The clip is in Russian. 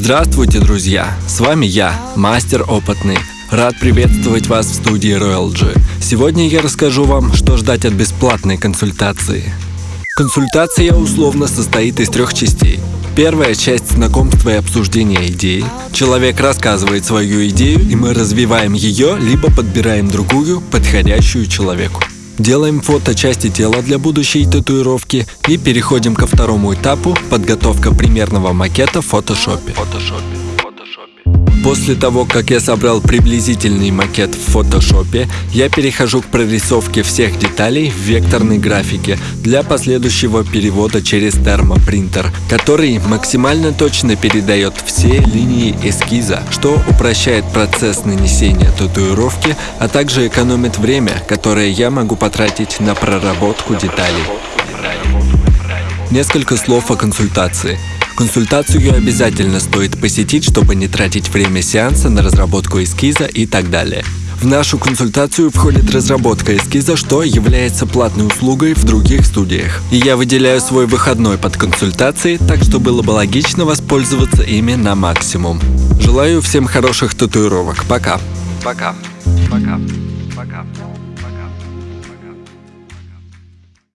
Здравствуйте, друзья! С вами я, мастер опытный. Рад приветствовать вас в студии Royal G. Сегодня я расскажу вам, что ждать от бесплатной консультации. Консультация условно состоит из трех частей. Первая часть знакомства и обсуждения идеи. Человек рассказывает свою идею, и мы развиваем ее, либо подбираем другую, подходящую человеку. Делаем фото части тела для будущей татуировки и переходим ко второму этапу – подготовка примерного макета в фотошопе. После того, как я собрал приблизительный макет в фотошопе, я перехожу к прорисовке всех деталей в векторной графике для последующего перевода через термопринтер, который максимально точно передает все линии эскиза, что упрощает процесс нанесения татуировки, а также экономит время, которое я могу потратить на проработку деталей. Несколько слов о консультации. Консультацию обязательно стоит посетить, чтобы не тратить время сеанса на разработку эскиза и так далее. В нашу консультацию входит разработка эскиза, что является платной услугой в других студиях. Я выделяю свой выходной под консультацией, так что было бы логично воспользоваться ими на максимум. Желаю всем хороших татуировок. Пока. Пока. Пока. Пока.